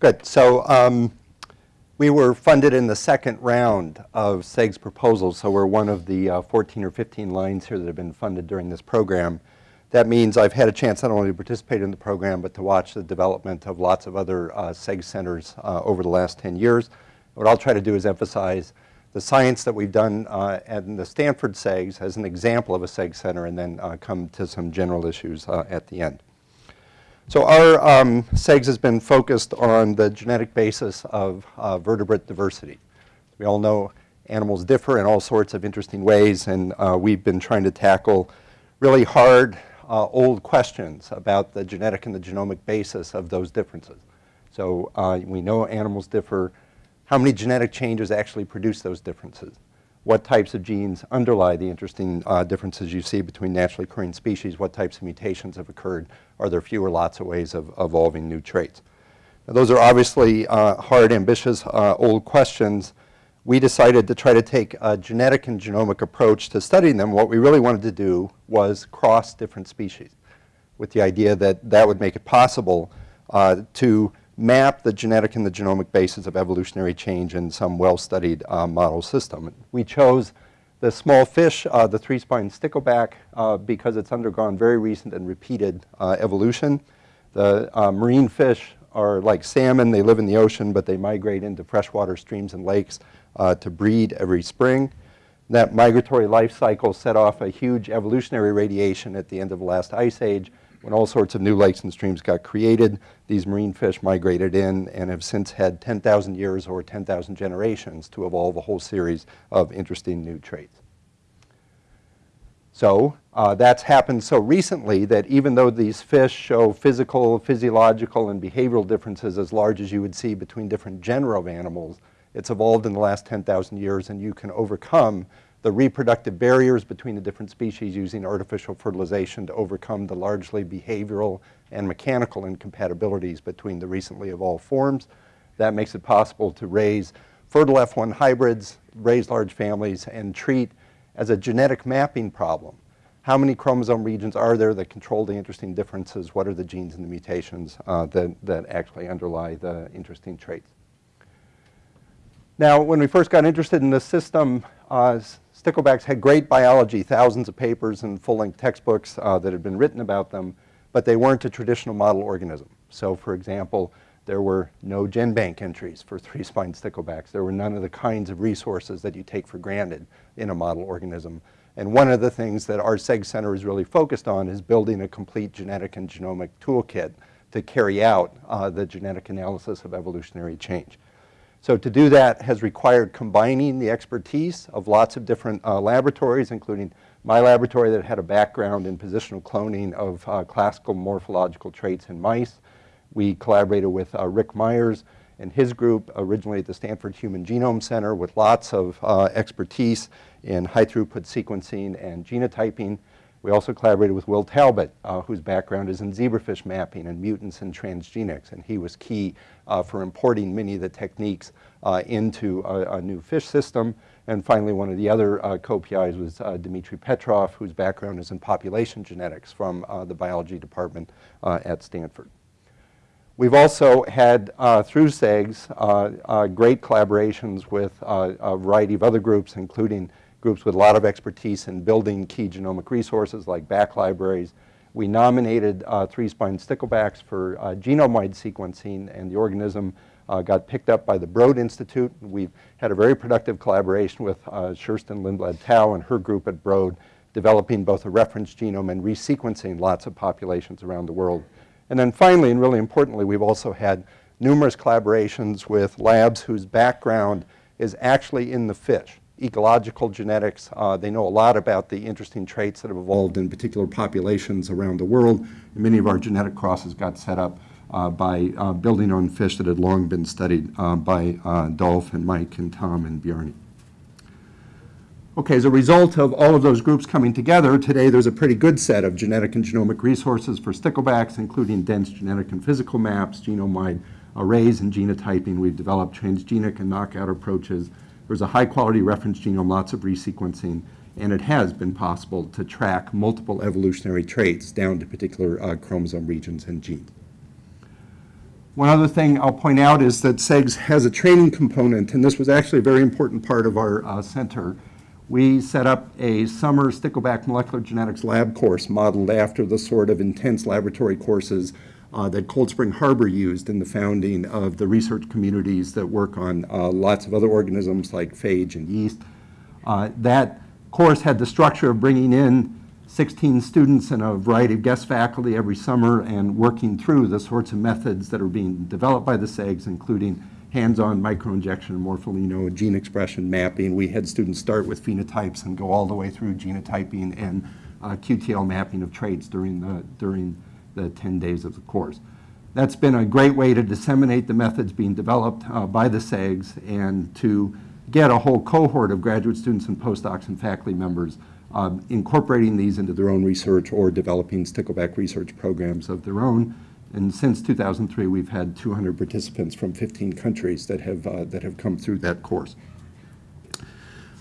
Good. So um, we were funded in the second round of SEG's proposals, so we're one of the uh, 14 or 15 lines here that have been funded during this program. That means I've had a chance not only to participate in the program, but to watch the development of lots of other uh, SEG centers uh, over the last 10 years. What I'll try to do is emphasize the science that we've done uh, at the Stanford SEGs as an example of a SEG center and then uh, come to some general issues uh, at the end. So our um, SEGS has been focused on the genetic basis of uh, vertebrate diversity. We all know animals differ in all sorts of interesting ways, and uh, we've been trying to tackle really hard, uh, old questions about the genetic and the genomic basis of those differences. So uh, we know animals differ. How many genetic changes actually produce those differences? What types of genes underlie the interesting uh, differences you see between naturally occurring species, what types of mutations have occurred, are there fewer lots of ways of evolving new traits. Now, those are obviously uh, hard, ambitious, uh, old questions. We decided to try to take a genetic and genomic approach to studying them. What we really wanted to do was cross different species with the idea that that would make it possible uh, to map the genetic and the genomic basis of evolutionary change in some well-studied uh, model system. We chose the small fish, uh, the three-spined stickleback, uh, because it's undergone very recent and repeated uh, evolution. The uh, marine fish are like salmon. They live in the ocean, but they migrate into freshwater streams and lakes uh, to breed every spring. That migratory life cycle set off a huge evolutionary radiation at the end of the last ice age, when all sorts of new lakes and streams got created, these marine fish migrated in and have since had 10,000 years or 10,000 generations to evolve a whole series of interesting new traits. So uh, that's happened so recently that even though these fish show physical, physiological, and behavioral differences as large as you would see between different genera of animals, it's evolved in the last 10,000 years and you can overcome the reproductive barriers between the different species using artificial fertilization to overcome the largely behavioral and mechanical incompatibilities between the recently evolved forms. That makes it possible to raise fertile F1 hybrids, raise large families, and treat as a genetic mapping problem. How many chromosome regions are there that control the interesting differences? What are the genes and the mutations uh, that, that actually underlie the interesting traits? Now, when we first got interested in the system, uh, Sticklebacks had great biology, thousands of papers and full-length textbooks uh, that had been written about them, but they weren't a traditional model organism. So for example, there were no GenBank entries for three-spined sticklebacks. There were none of the kinds of resources that you take for granted in a model organism. And one of the things that our SEG Center is really focused on is building a complete genetic and genomic toolkit to carry out uh, the genetic analysis of evolutionary change. So to do that has required combining the expertise of lots of different uh, laboratories, including my laboratory that had a background in positional cloning of uh, classical morphological traits in mice. We collaborated with uh, Rick Myers and his group originally at the Stanford Human Genome Center with lots of uh, expertise in high throughput sequencing and genotyping. We also collaborated with Will Talbot, uh, whose background is in zebrafish mapping and mutants and transgenics, and he was key uh, for importing many of the techniques uh, into a, a, new fish system. And finally, one of the other uh, co-PIs was uh, Dmitry Petrov, whose background is in population genetics from uh, the biology department at Stanford. We've also had, uh, through SEGS, uh, uh, great collaborations with a variety of other groups, including groups with a lot of expertise in building key genomic resources like BAC libraries. We nominated uh, three-spine sticklebacks for uh, genome-wide sequencing, and the organism uh, got picked up by the Broad Institute. We've had a very productive collaboration with uh, Kerstin Lindblad-Toh and her group at Broad, developing both a reference genome and resequencing lots of populations around the world. And then finally, and really importantly, we've also had numerous collaborations with labs whose background is actually in the fish ecological genetics. Uh, they know a lot about the interesting traits that have evolved in particular populations around the world. And many of our genetic crosses got set up uh, by uh, building on fish that had long been studied uh, by uh, Dolph and Mike and Tom and Bjarne. Okay, as a result of all of those groups coming together, today there's a pretty good set of genetic and genomic resources for sticklebacks, including dense genetic and physical maps, genome-wide arrays and genotyping. We've developed transgenic and knockout approaches there's a high quality reference genome, lots of resequencing, and it has been possible to track multiple evolutionary traits down to particular uh, chromosome regions and genes. One other thing I'll point out is that SEGS has a training component, and this was actually a very important part of our uh, center. We set up a summer Stickleback molecular genetics lab course modeled after the sort of intense laboratory courses uh, that Cold Spring Harbor used in the founding of the research communities that work on uh, lots of other organisms like phage and yeast. Uh, that course had the structure of bringing in 16 students and a variety of guest faculty every summer and working through the sorts of methods that are being developed by the SEGs, including hands-on microinjection, morpholino, gene expression mapping. We had students start with phenotypes and go all the way through genotyping and uh, QTL mapping of traits during the, during the 10 days of the course. That's been a great way to disseminate the methods being developed uh, by the SEGs and to get a whole cohort of graduate students and postdocs and faculty members um, incorporating these into their own research or developing stickleback research programs of their own. And since 2003, we've had 200 participants from 15 countries that have, uh, that have come through that course.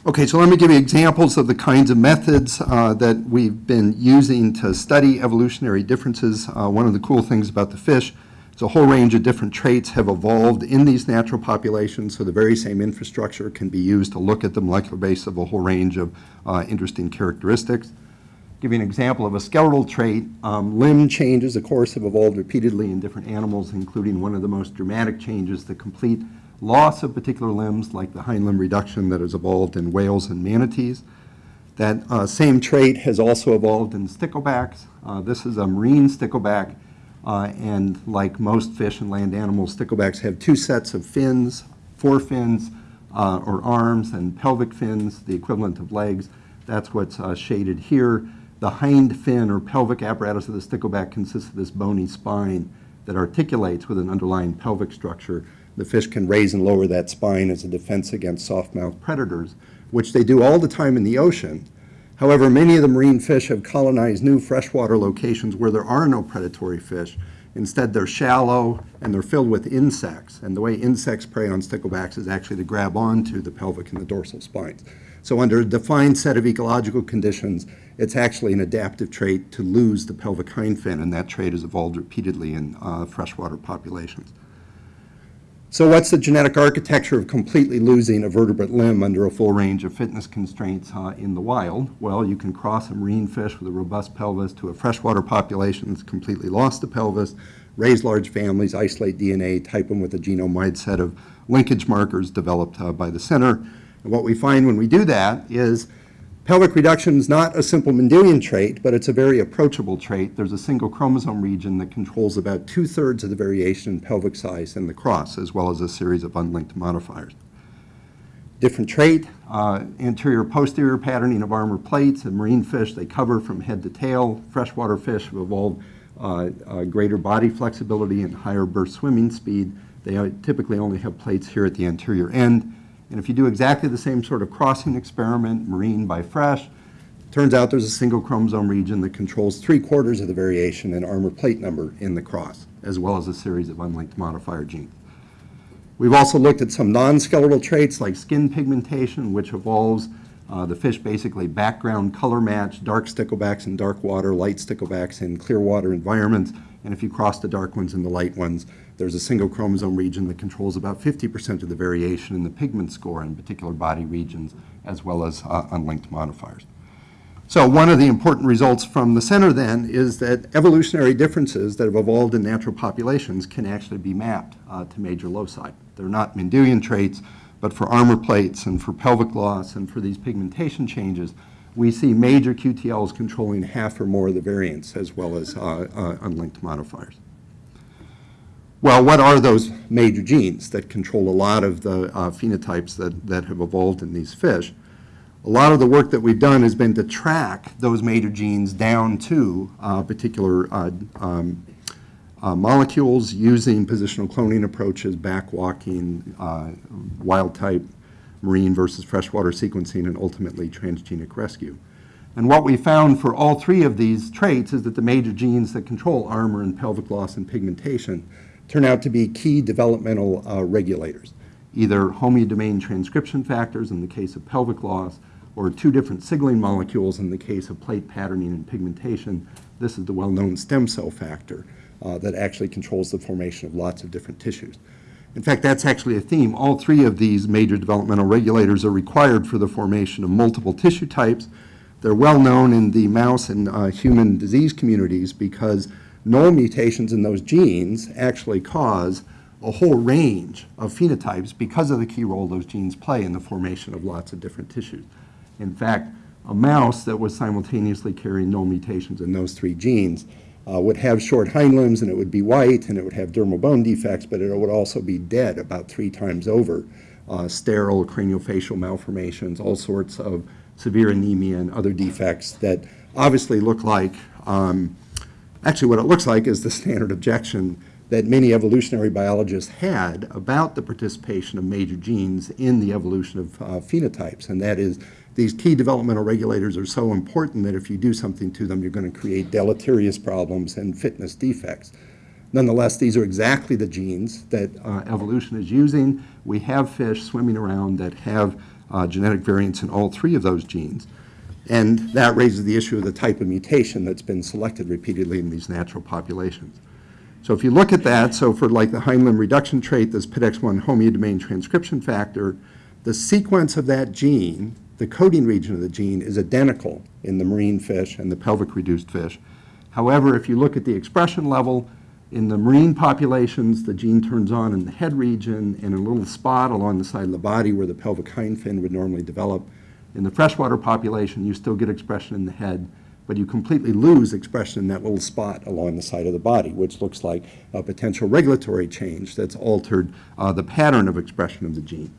Okay, so let me give you examples of the kinds of methods uh, that we've been using to study evolutionary differences. Uh, one of the cool things about the fish so a whole range of different traits have evolved in these natural populations, so the very same infrastructure can be used to look at the molecular base of a whole range of uh, interesting characteristics. Give you an example of a skeletal trait. Um, limb changes, of course, have evolved repeatedly in different animals, including one of the most dramatic changes, the complete loss of particular limbs, like the hind limb reduction that has evolved in whales and manatees. That uh, same trait has also evolved in sticklebacks. Uh, this is a marine stickleback uh, and like most fish and land animals, sticklebacks have two sets of fins, forefins uh, or arms, and pelvic fins, the equivalent of legs. That's what's uh, shaded here. The hind fin or pelvic apparatus of the stickleback consists of this bony spine that articulates with an underlying pelvic structure. The fish can raise and lower that spine as a defense against soft-mouthed predators, which they do all the time in the ocean. However, many of the marine fish have colonized new freshwater locations where there are no predatory fish. Instead, they're shallow and they're filled with insects. And the way insects prey on sticklebacks is actually to grab onto the pelvic and the dorsal spines. So under a defined set of ecological conditions, it's actually an adaptive trait to lose the pelvic hind fin, and that trait has evolved repeatedly in uh, freshwater populations. So what's the genetic architecture of completely losing a vertebrate limb under a full range of fitness constraints uh, in the wild? Well, you can cross a marine fish with a robust pelvis to a freshwater population that's completely lost the pelvis, raise large families, isolate DNA, type them with a genome-wide set of linkage markers developed uh, by the center. And what we find when we do that is Pelvic reduction is not a simple Mendelian trait, but it's a very approachable trait. There's a single chromosome region that controls about two-thirds of the variation in pelvic size in the cross, as well as a series of unlinked modifiers. Different trait, uh, anterior-posterior patterning of armor plates. In marine fish, they cover from head to tail. Freshwater fish have evolved uh, uh, greater body flexibility and higher burst swimming speed. They uh, typically only have plates here at the anterior end. And if you do exactly the same sort of crossing experiment, marine by fresh, turns out there's a single chromosome region that controls three quarters of the variation in armor plate number in the cross, as well as a series of unlinked modifier genes. We've also looked at some non-skeletal traits like skin pigmentation, which evolves uh, the fish basically background color match, dark sticklebacks in dark water, light sticklebacks in clear water environments, and if you cross the dark ones and the light ones, there's a single chromosome region that controls about 50% of the variation in the pigment score in particular body regions, as well as uh, unlinked modifiers. So one of the important results from the center then is that evolutionary differences that have evolved in natural populations can actually be mapped uh, to major loci. They're not Mendelian traits, but for armor plates and for pelvic loss and for these pigmentation changes, we see major QTLs controlling half or more of the variance as well as uh, uh, unlinked modifiers. Well, what are those major genes that control a lot of the uh, phenotypes that, that have evolved in these fish? A lot of the work that we've done has been to track those major genes down to uh, particular uh, um, uh, molecules using positional cloning approaches, backwalking, uh, wild type, marine versus freshwater sequencing, and ultimately transgenic rescue. And what we found for all three of these traits is that the major genes that control armor and pelvic loss and pigmentation turn out to be key developmental uh, regulators, either homeodomain transcription factors in the case of pelvic loss, or two different signaling molecules in the case of plate patterning and pigmentation. This is the well-known stem cell factor uh, that actually controls the formation of lots of different tissues. In fact, that's actually a theme. All three of these major developmental regulators are required for the formation of multiple tissue types. They're well known in the mouse and uh, human disease communities because null mutations in those genes actually cause a whole range of phenotypes because of the key role those genes play in the formation of lots of different tissues. In fact, a mouse that was simultaneously carrying no mutations in those three genes uh, would have short hind limbs and it would be white and it would have dermal bone defects, but it would also be dead about three times over. Uh, sterile craniofacial malformations, all sorts of severe anemia and other defects that obviously look like, um, actually what it looks like is the standard objection that many evolutionary biologists had about the participation of major genes in the evolution of uh, phenotypes, and that is these key developmental regulators are so important that if you do something to them, you're going to create deleterious problems and fitness defects. Nonetheless, these are exactly the genes that uh, evolution is using. We have fish swimming around that have uh, genetic variants in all three of those genes. And that raises the issue of the type of mutation that's been selected repeatedly in these natural populations. So if you look at that, so for like the hind limb reduction trait, this Pitx1 homeodomain transcription factor, the sequence of that gene, the coding region of the gene, is identical in the marine fish and the pelvic reduced fish. However, if you look at the expression level, in the marine populations, the gene turns on in the head region and a little spot along the side of the body where the pelvic hind fin would normally develop. In the freshwater population, you still get expression in the head, but you completely lose expression in that little spot along the side of the body, which looks like a potential regulatory change that's altered uh, the pattern of expression of the gene.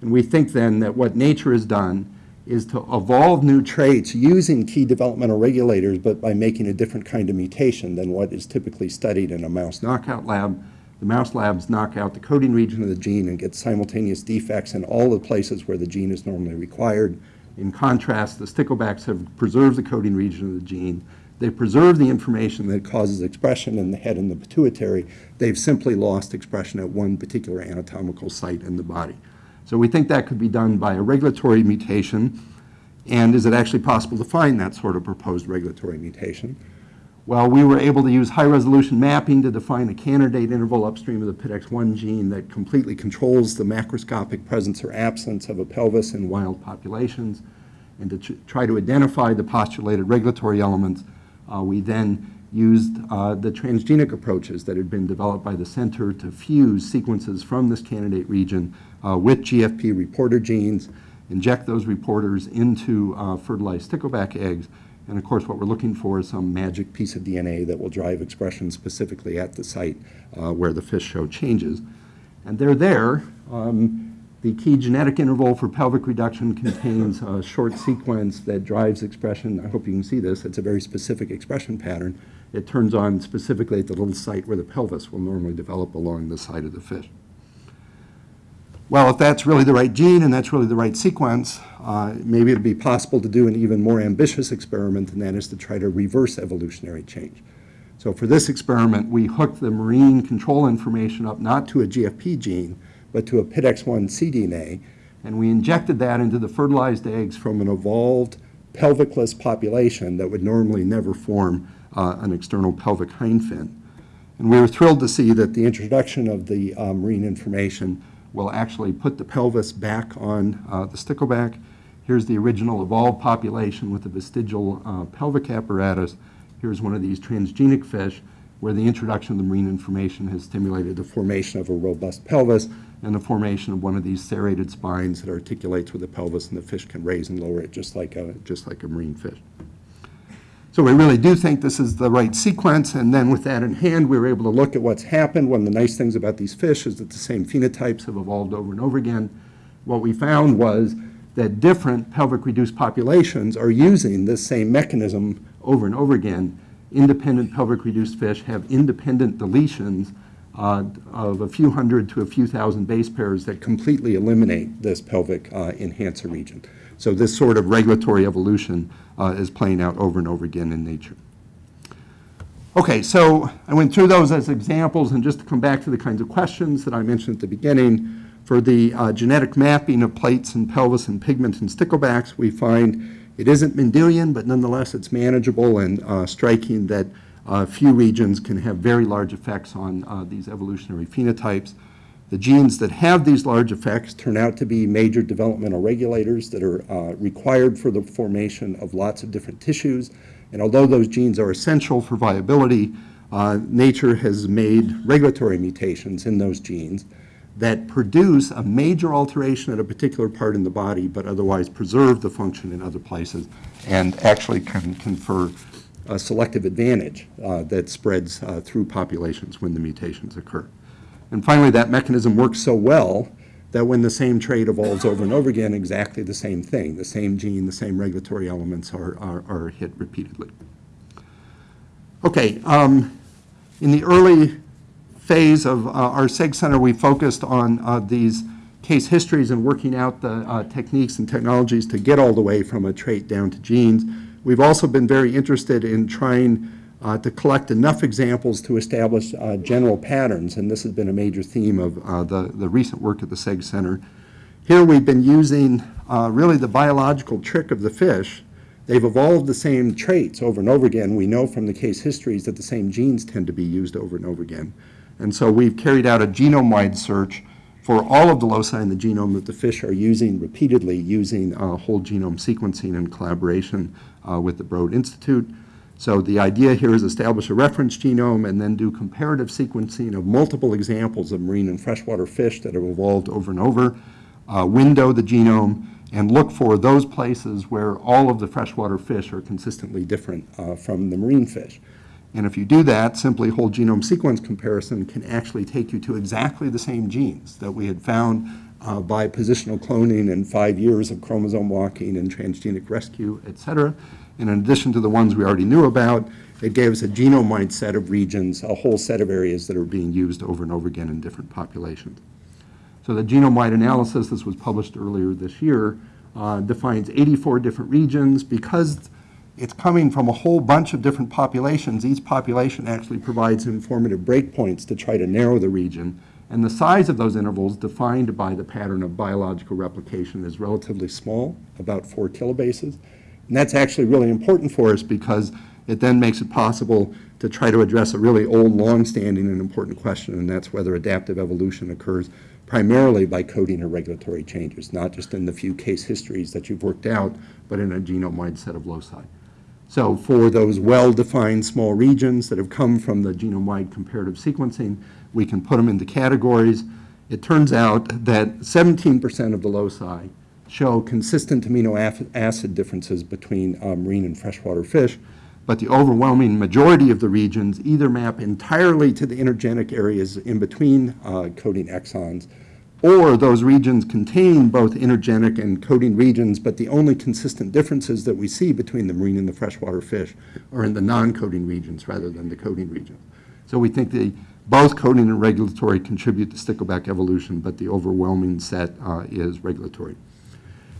And we think then that what nature has done is to evolve new traits using key developmental regulators, but by making a different kind of mutation than what is typically studied in a mouse knockout lab. The mouse labs knock out the coding region of the gene and get simultaneous defects in all the places where the gene is normally required. In contrast, the sticklebacks have preserved the coding region of the gene. They preserve the information that causes expression in the head and the pituitary. They've simply lost expression at one particular anatomical site in the body. So we think that could be done by a regulatory mutation. And is it actually possible to find that sort of proposed regulatory mutation? Well, we were able to use high-resolution mapping to define a candidate interval upstream of the Pitx1 gene that completely controls the macroscopic presence or absence of a pelvis in wild populations. And to try to identify the postulated regulatory elements, uh, we then used uh, the transgenic approaches that had been developed by the center to fuse sequences from this candidate region uh, with GFP reporter genes, inject those reporters into uh, fertilized stickleback eggs, and of course what we're looking for is some magic piece of DNA that will drive expression specifically at the site uh, where the fish show changes. And they're there. Um, the key genetic interval for pelvic reduction contains a short sequence that drives expression. I hope you can see this. It's a very specific expression pattern. It turns on specifically at the little site where the pelvis will normally develop along the side of the fish. Well, if that's really the right gene and that's really the right sequence, uh, maybe it'd be possible to do an even more ambitious experiment, and that is to try to reverse evolutionary change. So for this experiment, we hooked the marine control information up not to a GFP gene, but to a Pitx1 cDNA, and we injected that into the fertilized eggs from an evolved pelvicless population that would normally never form uh, an external pelvic hind fin. And we were thrilled to see that the introduction of the uh, marine information will actually put the pelvis back on uh, the stickleback. Here's the original evolved population with the vestigial uh, pelvic apparatus. Here's one of these transgenic fish where the introduction of the marine information has stimulated the formation of a robust pelvis and the formation of one of these serrated spines that articulates with the pelvis and the fish can raise and lower it just like a, just like a marine fish. So we really do think this is the right sequence, and then with that in hand, we were able to look at what's happened. One of the nice things about these fish is that the same phenotypes have evolved over and over again. What we found was that different pelvic-reduced populations are using this same mechanism over and over again. Independent pelvic-reduced fish have independent deletions uh, of a few hundred to a few thousand base pairs that completely eliminate this pelvic uh, enhancer region. So this sort of regulatory evolution uh, is playing out over and over again in nature. Okay, so I went through those as examples, and just to come back to the kinds of questions that I mentioned at the beginning, for the uh, genetic mapping of plates and pelvis and pigment and sticklebacks, we find it isn't Mendelian, but nonetheless it's manageable and uh, striking that uh, few regions can have very large effects on uh, these evolutionary phenotypes. The genes that have these large effects turn out to be major developmental regulators that are uh, required for the formation of lots of different tissues. And although those genes are essential for viability, uh, nature has made regulatory mutations in those genes that produce a major alteration at a particular part in the body, but otherwise preserve the function in other places and actually can confer a selective advantage uh, that spreads uh, through populations when the mutations occur. And finally, that mechanism works so well that when the same trait evolves over and over again, exactly the same thing, the same gene, the same regulatory elements are, are, are hit repeatedly. Okay, um, in the early phase of uh, our SEG Center, we focused on uh, these case histories and working out the uh, techniques and technologies to get all the way from a trait down to genes. We've also been very interested in trying uh, to collect enough examples to establish uh, general patterns, and this has been a major theme of uh, the, the recent work at the SEG Center. Here we've been using really the biological trick of the fish They've evolved the same traits over and over again. We know from the case histories that the same genes tend to be used over and over again. And so we've carried out a genome-wide search for all of the loci in the genome that the fish are using repeatedly using uh, whole genome sequencing in collaboration uh, with the Broad Institute. So the idea here is establish a reference genome and then do comparative sequencing of multiple examples of marine and freshwater fish that have evolved over and over, uh, window the genome, and look for those places where all of the freshwater fish are consistently different uh, from the marine fish. And if you do that, simply whole genome sequence comparison can actually take you to exactly the same genes that we had found uh, by positional cloning and five years of chromosome walking and transgenic rescue, et cetera. And in addition to the ones we already knew about, it gave us a genome-wide set of regions, a whole set of areas that are being used over and over again in different populations. So the genome-wide analysis, this was published earlier this year, uh, defines 84 different regions. Because it's coming from a whole bunch of different populations. Each population actually provides informative breakpoints to try to narrow the region. And the size of those intervals defined by the pattern of biological replication is relatively small, about four kilobases. And that's actually really important for us because it then makes it possible to try to address a really old, long-standing and important question, and that's whether adaptive evolution occurs primarily by coding or regulatory changes, not just in the few case histories that you've worked out, but in a genome-wide set of loci. So for those well-defined small regions that have come from the genome-wide comparative sequencing, we can put them into categories. It turns out that 17% of the loci show consistent amino acid differences between uh, marine and freshwater fish, but the overwhelming majority of the regions either map entirely to the intergenic areas in between uh, coding exons or those regions contain both intergenic and coding regions, but the only consistent differences that we see between the marine and the freshwater fish are in the non-coding regions rather than the coding regions. So we think the, both coding and regulatory contribute to stickleback evolution, but the overwhelming set uh, is regulatory.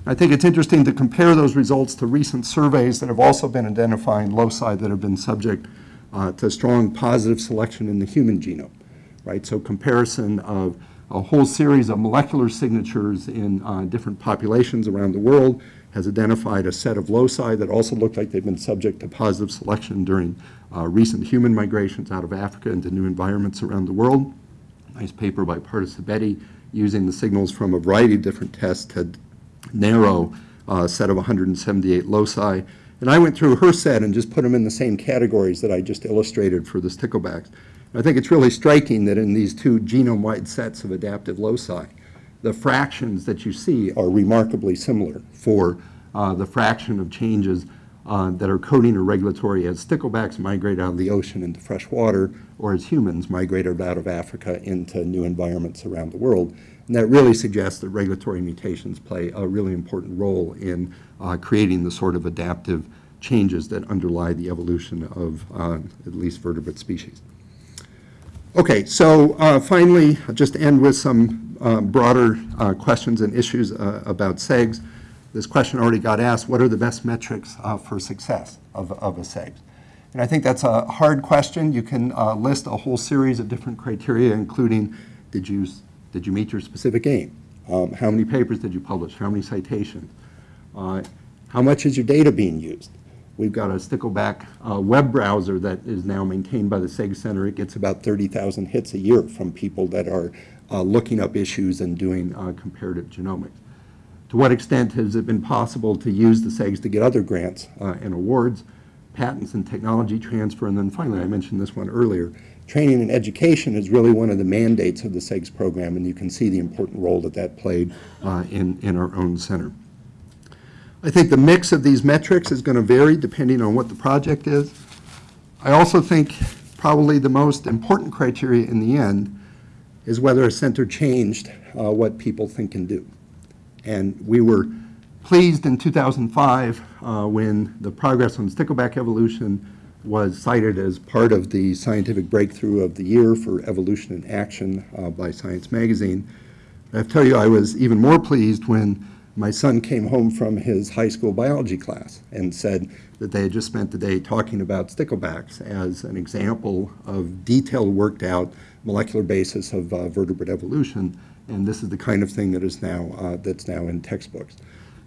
I think it's interesting to compare those results to recent surveys that have also been identifying loci that have been subject uh, to strong positive selection in the human genome, right? So comparison of a whole series of molecular signatures in uh, different populations around the world, has identified a set of loci that also look like they've been subject to positive selection during uh, recent human migrations out of Africa into new environments around the world. Nice paper by Pardis using the signals from a variety of different tests to narrow uh, set of 178 loci. And I went through her set and just put them in the same categories that I just illustrated for the sticklebacks. I think it's really striking that in these two genome-wide sets of adaptive loci, the fractions that you see are remarkably similar for uh, the fraction of changes uh, that are coding or regulatory as sticklebacks migrate out of the ocean into fresh water or as humans migrate out of Africa into new environments around the world. And that really suggests that regulatory mutations play a really important role in uh, creating the sort of adaptive changes that underlie the evolution of uh, at least vertebrate species. Okay, so uh, finally, I'll just end with some uh, broader uh, questions and issues about SEGs. This question already got asked, what are the best metrics uh, for success of, of a SEG? And I think that's a hard question. You can uh, list a whole series of different criteria, including did you, did you meet your specific aim? Um, how many papers did you publish? How many citations? how much is your data being used? We've got a Stickleback uh, web browser that is now maintained by the SEG Center. It gets about 30,000 hits a year from people that are uh, looking up issues and doing uh, comparative genomics. To what extent has it been possible to use the SEGs to get other grants uh, and awards, patents and technology transfer, and then finally, I mentioned this one earlier, training and education is really one of the mandates of the SEGS program, and you can see the important role that that played uh, in, in our own center. I think the mix of these metrics is going to vary depending on what the project is. I also think probably the most important criteria in the end is whether a center changed uh, what people think and do. And we were pleased in 2005 uh, when the progress on stickleback evolution was cited as part of the scientific breakthrough of the year for evolution in action uh, by Science Magazine. I tell you, I was even more pleased when my son came home from his high school biology class and said that they had just spent the day talking about sticklebacks as an example of detailed worked out molecular basis of uh, vertebrate evolution and this is the kind of thing that is now uh, that's now in textbooks.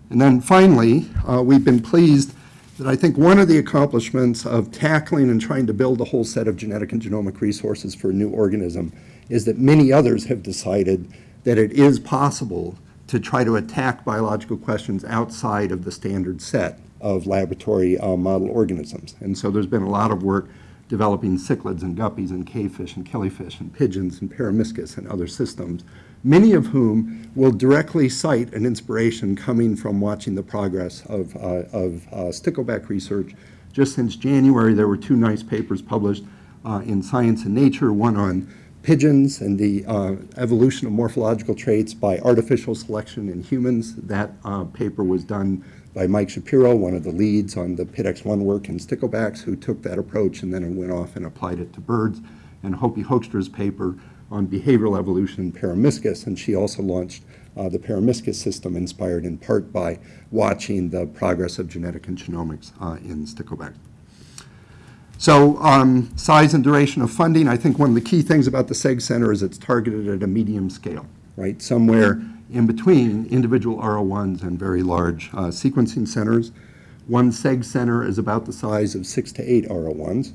And then finally, uh, we've been pleased that I think one of the accomplishments of tackling and trying to build a whole set of genetic and genomic resources for a new organism is that many others have decided that it is possible to try to attack biological questions outside of the standard set of laboratory uh, model organisms. And so there's been a lot of work developing cichlids and guppies and cavefish and killifish and pigeons and peromyscus and other systems, many of whom will directly cite an inspiration coming from watching the progress of, uh, of uh, stickleback research. Just since January, there were two nice papers published uh, in Science and Nature, one on pigeons and the uh, evolution of morphological traits by artificial selection in humans. That uh, paper was done by Mike Shapiro, one of the leads on the Pitx1 work in sticklebacks, who took that approach and then went off and applied it to birds. And Hopi Hoekstra's paper on behavioral evolution in Peromyscus, and she also launched uh, the Peromyscus system, inspired in part by watching the progress of genetic and genomics uh, in stickleback. So um, size and duration of funding, I think one of the key things about the SEG Center is it's targeted at a medium scale, right? Somewhere in between individual R01s and very large uh, sequencing centers. One SEG center is about the size of six to eight R01s.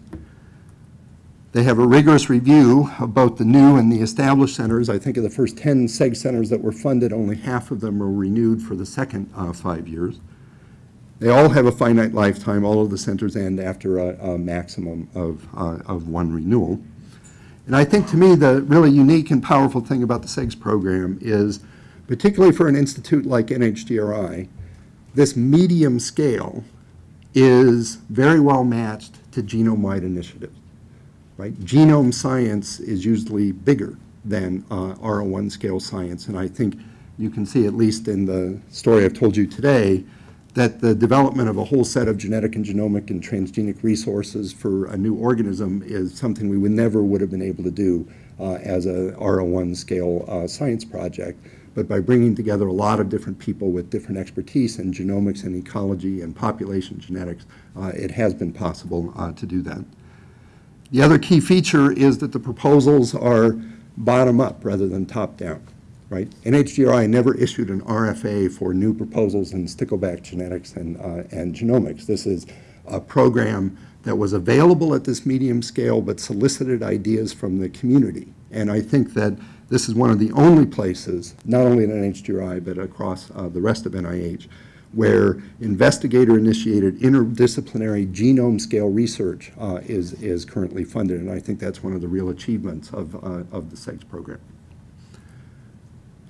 They have a rigorous review of both the new and the established centers. I think of the first 10 SEG centers that were funded, only half of them were renewed for the second uh, five years. They all have a finite lifetime. All of the centers end after a, a maximum of, uh, of one renewal. And I think to me the really unique and powerful thing about the SEGS program is, particularly for an institute like NHGRI, this medium scale is very well matched to genome-wide initiatives. Right? Genome science is usually bigger than uh, R01 scale science, and I think you can see, at least in the story I've told you today, that the development of a whole set of genetic and genomic and transgenic resources for a new organism is something we would never would have been able to do uh, as a R01 scale uh, science project. But by bringing together a lot of different people with different expertise in genomics and ecology and population genetics, uh, it has been possible uh, to do that. The other key feature is that the proposals are bottom up rather than top down right? NHGRI never issued an RFA for new proposals in stickleback genetics and, uh, and genomics. This is a program that was available at this medium scale but solicited ideas from the community. And I think that this is one of the only places, not only at NHGRI but across uh, the rest of NIH, where investigator-initiated interdisciplinary genome-scale research uh, is, is currently funded. And I think that's one of the real achievements of, uh, of the SEGS program.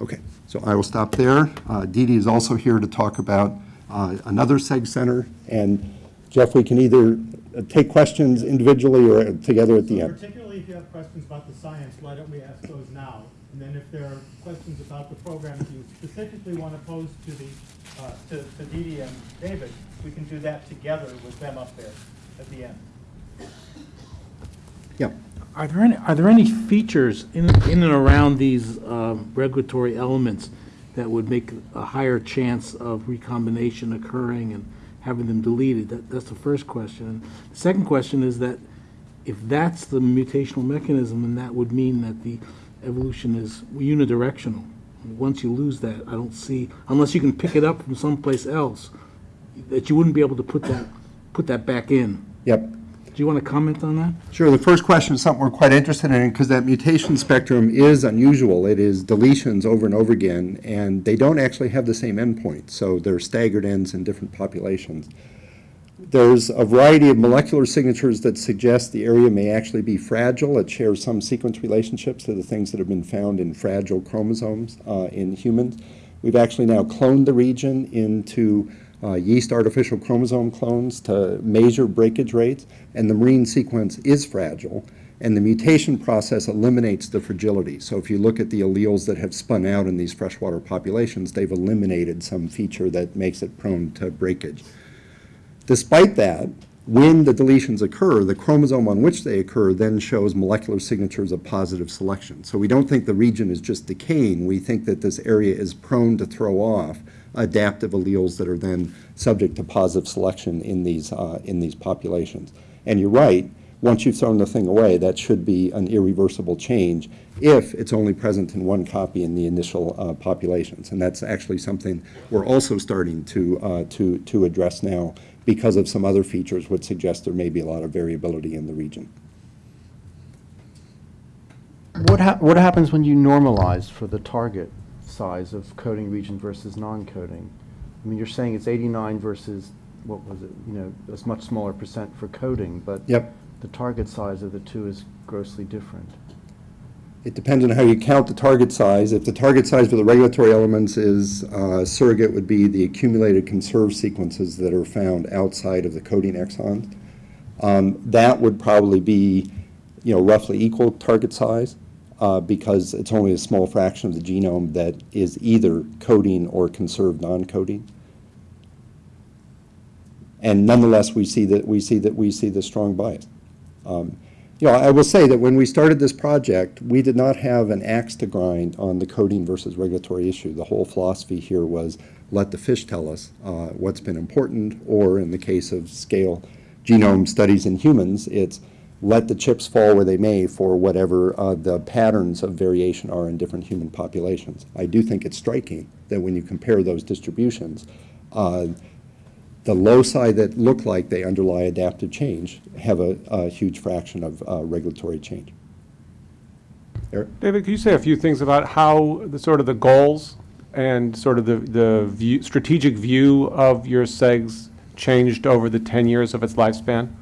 Okay, so I will stop there. Uh, Dee Dee is also here to talk about uh, another SEG center. And Jeff, we can either uh, take questions individually or together at the So end. Particularly if you have questions about the science, why don't we ask those now? And then if there are questions about the program that you specifically want to pose to the, uh, to to Dee Dee and David, we can do that together with them up there at the end. Yeah. Are there any, are there any features in, in and around these um, regulatory elements that would make a higher chance of recombination occurring and having them deleted? That, that's the first question. The second question is that if that's the mutational mechanism, then that would mean that the evolution is unidirectional. Once you lose that, I don't see, unless you can pick it up from someplace else, that you wouldn't be able to put that put that back in. Yep. Do you want to comment on that? Sure, the first question is something we're quite interested in, because that mutation spectrum is unusual. It is deletions over and over again, and they don't actually have the same endpoint, so they're staggered ends in different populations. There's a variety of molecular signatures that suggest the area may actually be fragile. It shares some sequence relationships to the things that have been found in fragile chromosomes uh, in humans. We've actually now cloned the region into uh, yeast artificial chromosome clones to measure breakage rates, and the marine sequence is fragile, and the mutation process eliminates the fragility. So if you look at the alleles that have spun out in these freshwater populations, they've eliminated some feature that makes it prone to breakage. Despite that, when the deletions occur, the chromosome on which they occur then shows molecular signatures of positive selection. So we don't think the region is just decaying. We think that this area is prone to throw off adaptive alleles that are then subject to positive selection in these, uh, in these populations. And you're right, once you've thrown the thing away, that should be an irreversible change if it's only present in one copy in the initial uh, populations. And that's actually something we're also starting to, uh, to, to address now because of some other features which suggest there may be a lot of variability in the region. What hap, what happens when you normalize for the target size of coding region versus non-coding? I mean, you're saying it's 89 versus, what was it, you know, a much smaller percent for coding, but Yep. The target size of the two is grossly different. It depends on how you count the target size. If the target size for the regulatory elements is uh, surrogate would be the accumulated conserved sequences that are found outside of the coding exons. Um, That would probably be, you know, roughly equal target size uh, because it's only a small fraction of the genome that is either coding or conserved non-coding. And nonetheless, we see that, we see that, we see the strong bias. Um, You know, I will say that when we started this project, we did not have an axe to grind on the coding versus regulatory issue. The whole philosophy here was let the fish tell us uh, what's been important, or in the case of scale genome studies in humans, it's let the chips fall where they may for whatever uh, the patterns of variation are in different human populations. I do think it's striking that when you compare those distributions, uh, the loci that look like they underlie adaptive change have a, a huge fraction of uh, regulatory change. Eric? David, could you say a few things about how the sort of the goals and sort of the, the view, strategic view of your SEGS changed over the 10 years of its lifespan?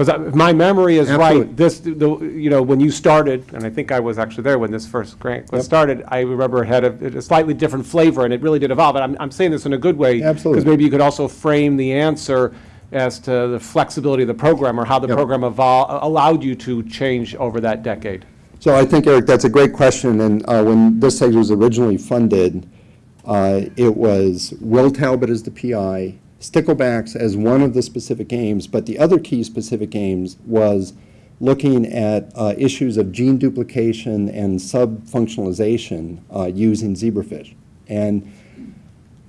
Because if my memory is Absolutely. right, this, the, you know, when you started, and I think I was actually there when this first grant was Yep. started, I remember it had a, a slightly different flavor, and it really did evolve. And I'm, I'm saying this in a good way. Because maybe you could also frame the answer as to the flexibility of the program, or how the Yep. program evol, allowed you to change over that decade. So I think, Eric, that's a great question, and uh, when this site was originally funded, uh, it was Will Talbot as the PI, Sticklebacks as one of the specific aims, but the other key specific aims was looking at uh, issues of gene duplication and subfunctionalization uh, using zebrafish. And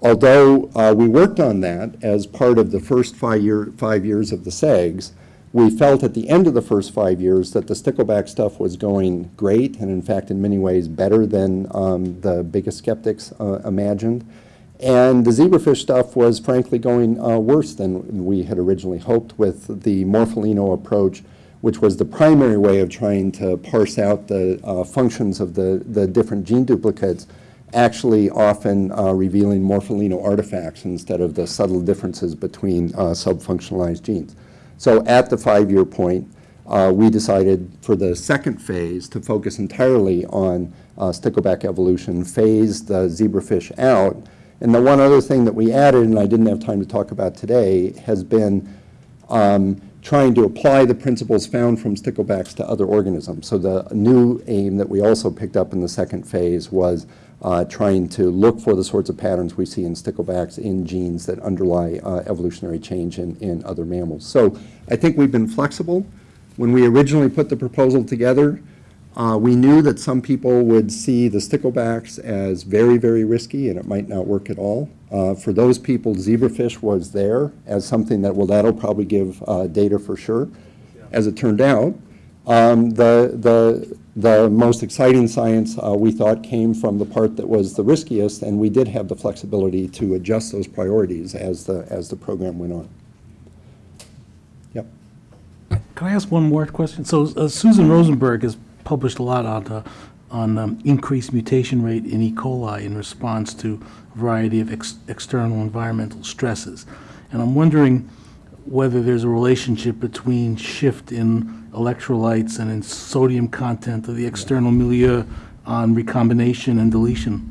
although uh, we worked on that as part of the first five year, five years of the SEGs, we felt at the end of the first five years that the stickleback stuff was going great, and in fact, in many ways, better than um, the biggest skeptics uh, imagined. And the zebrafish stuff was frankly going uh, worse than we had originally hoped with the Morpholino approach, which was the primary way of trying to parse out the uh, functions of the, the different gene duplicates actually often uh, revealing morpholino artifacts instead of the subtle differences between uh, subfunctionalized genes. So at the five-year point, uh, we decided for the second phase to focus entirely on uh, stickleback evolution, phase the zebrafish out. And the one other thing that we added, and I didn't have time to talk about today, has been um, trying to apply the principles found from sticklebacks to other organisms. So the new aim that we also picked up in the second phase was uh, trying to look for the sorts of patterns we see in sticklebacks in genes that underlie uh, evolutionary change in, in other mammals. So I think we've been flexible. When we originally put the proposal together, uh, we knew that some people would see the sticklebacks as very, very risky and it might not work at all. Uh, for those people, zebrafish was there as something that, well, that'll probably give uh, data for sure. As it turned out, um, the, the, the most exciting science uh, we thought came from the part that was the riskiest, and we did have the flexibility to adjust those priorities as the, as the program went on. Yep. Can I ask one more question? So uh, Susan Rosenberg has published a lot on, uh, on um, increased mutation rate in E. coli in response to a variety of ex- external environmental stresses. And I'm wondering whether there's a relationship between shift in electrolytes and in sodium content of the external milieu on recombination and deletion.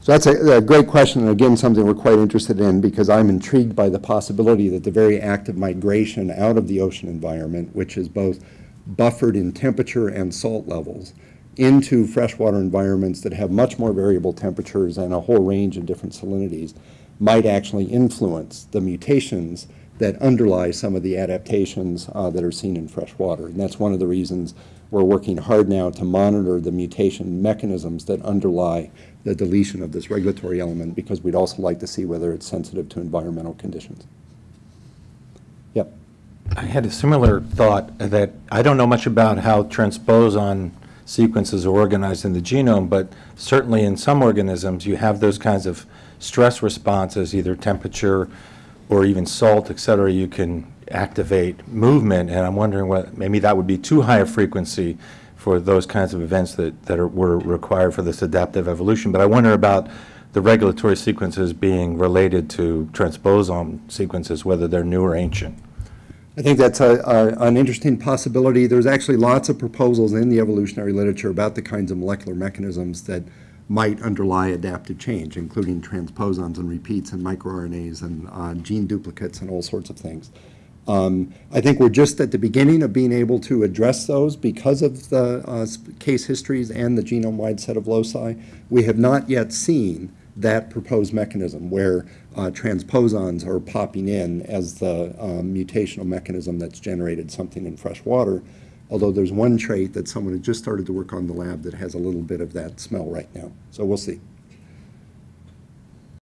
So that's a, a great question, and again, something we're quite interested in, because I'm intrigued by the possibility that the very act of migration out of the ocean environment, which is both buffered in temperature and salt levels, into freshwater environments that have much more variable temperatures and a whole range of different salinities, might actually influence the mutations that underlie some of the adaptations uh, that are seen in freshwater. And that's one of the reasons we're working hard now to monitor the mutation mechanisms that underlie the deletion of this regulatory element, because we'd also like to see whether it's sensitive to environmental conditions. Yep. I had a similar thought that I don't know much about how transposon sequences are organized in the genome, but certainly in some organisms, you have those kinds of stress responses, either temperature or even salt, et cetera, you can activate movement, and I'm wondering what, maybe that would be too high a frequency for those kinds of events that, that are, were required for this adaptive evolution. But I wonder about the regulatory sequences being related to transposon sequences, whether they're new or ancient. I think that's a, a, an interesting possibility. There's actually lots of proposals in the evolutionary literature about the kinds of molecular mechanisms that might underlie adaptive change, including transposons and repeats and microRNAs and uh, gene duplicates and all sorts of things. Um, I think we're just at the beginning of being able to address those because of the uh, case histories and the genome-wide set of loci. We have not yet seen that proposed mechanism where uh, transposons are popping in as the um, mutational mechanism that's generated something in fresh water. Although there's one trait that someone has just started to work on the lab that has a little bit of that smell right now. So we'll see.